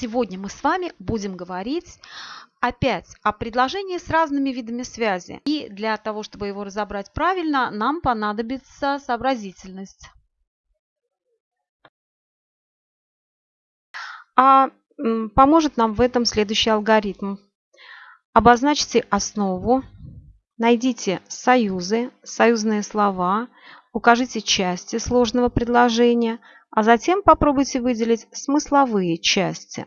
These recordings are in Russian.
Сегодня мы с вами будем говорить опять о предложении с разными видами связи. И для того, чтобы его разобрать правильно, нам понадобится сообразительность. А поможет нам в этом следующий алгоритм. Обозначьте основу, найдите союзы, союзные слова, укажите части сложного предложения – а затем попробуйте выделить смысловые части.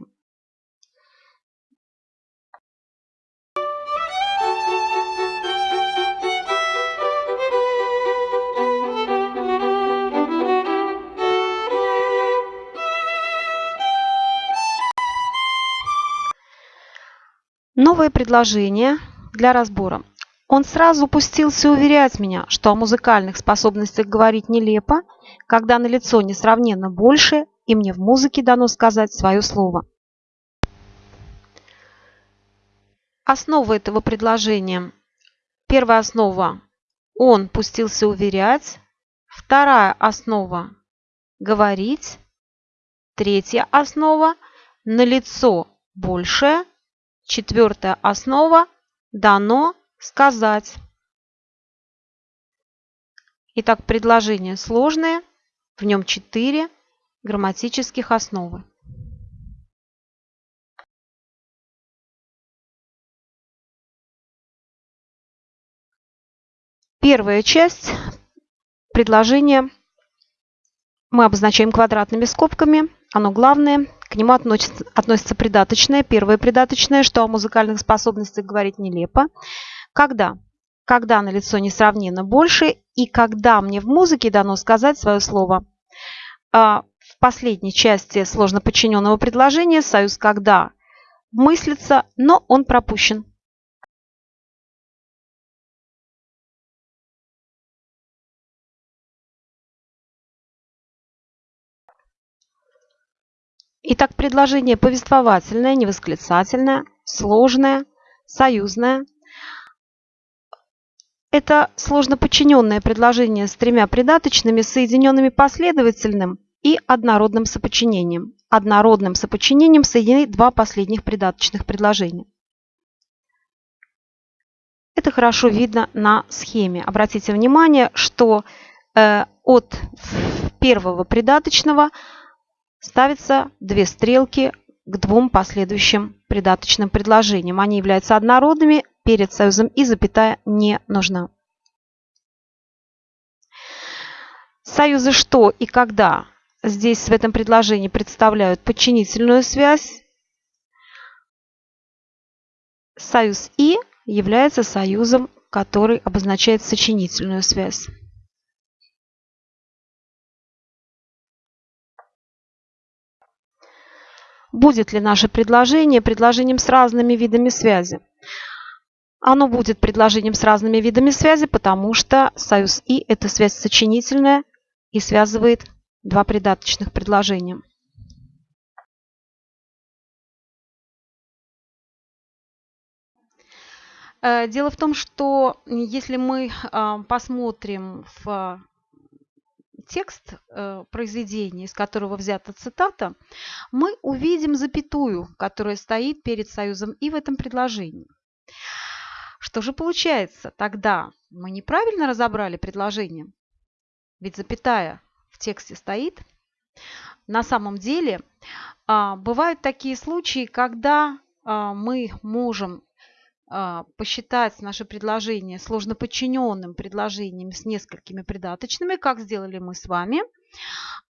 Новое предложение для разбора. Он сразу пустился уверять меня, что о музыкальных способностях говорить нелепо, когда на лицо несравненно больше, и мне в музыке дано сказать свое слово. Основа этого предложения. Первая основа – он пустился уверять. Вторая основа – говорить. Третья основа – на лицо большее. Четвертая основа – дано сказать. Итак, предложение сложное, в нем четыре грамматических основы. Первая часть предложения мы обозначаем квадратными скобками. Оно главное. К нему относится, относится придаточное. Первое придаточное, что о музыкальных способностях говорить нелепо. Когда? Когда на лицо несравненно больше и когда мне в музыке дано сказать свое слово. А в последней части сложно подчиненного предложения союз «когда» мыслится, но он пропущен. Итак, предложение повествовательное, невосклицательное, сложное, союзное – это сложно подчиненное предложение с тремя придаточными, соединенными последовательным и однородным соподчинением. Однородным соподчинением соединены два последних придаточных предложения. Это хорошо видно на схеме. Обратите внимание, что э, от первого придаточного ставятся две стрелки к двум последующим придаточным предложениям. Они являются однородными, перед союзом и запятая не нужна. Союзы что и когда здесь в этом предложении представляют подчинительную связь. Союз «и» является союзом, который обозначает сочинительную связь. Будет ли наше предложение предложением с разными видами связи? Оно будет предложением с разными видами связи, потому что союз «и» – это связь сочинительная и связывает два придаточных предложения. Э, дело в том, что если мы э, посмотрим в текст э, произведения, из которого взята цитата, мы увидим запятую, которая стоит перед союзом «и» в этом предложении. Что же получается? Тогда мы неправильно разобрали предложение. Ведь запятая в тексте стоит. На самом деле а, бывают такие случаи, когда а, мы можем а, посчитать наше предложение сложно подчиненным предложением с несколькими придаточными, как сделали мы с вами,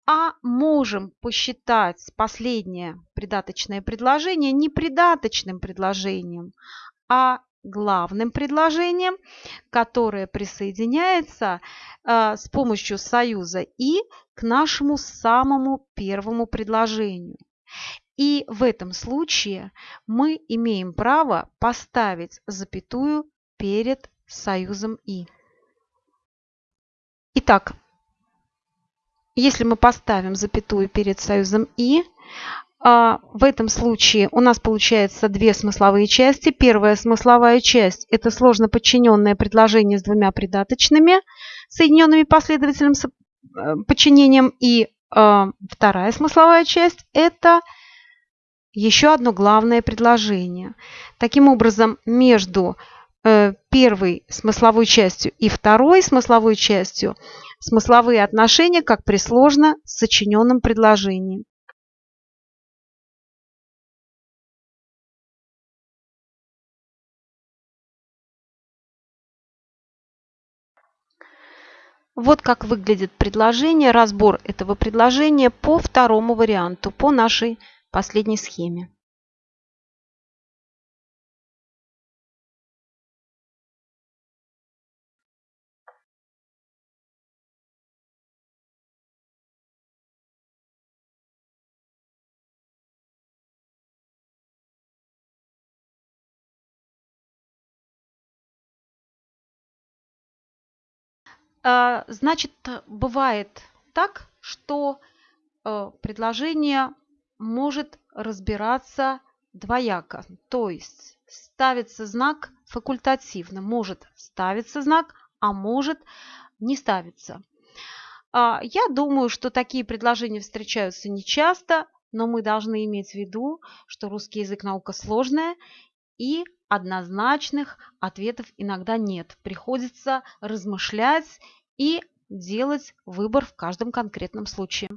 а можем посчитать последнее придаточное предложение не придаточным предложением, а главным предложением, которое присоединяется э, с помощью союза «и» к нашему самому первому предложению. И в этом случае мы имеем право поставить запятую перед союзом «и». Итак, если мы поставим запятую перед союзом «и», в этом случае у нас получается две смысловые части. Первая смысловая часть – это сложно подчиненное предложение с двумя придаточными, соединенными последовательным э, подчинением. И а, вторая смысловая часть – это еще одно главное предложение. Таким образом, между э, первой смысловой частью и второй смысловой частью смысловые отношения, как при сложно сочиненном предложении. Вот как выглядит предложение, разбор этого предложения по второму варианту, по нашей последней схеме. Значит, бывает так, что э, предложение может разбираться двояко. То есть ставится знак факультативно. Может ставиться знак, а может не ставиться. А, я думаю, что такие предложения встречаются нечасто, но мы должны иметь в виду, что русский язык наука сложная и однозначных ответов иногда нет. Приходится размышлять и делать выбор в каждом конкретном случае.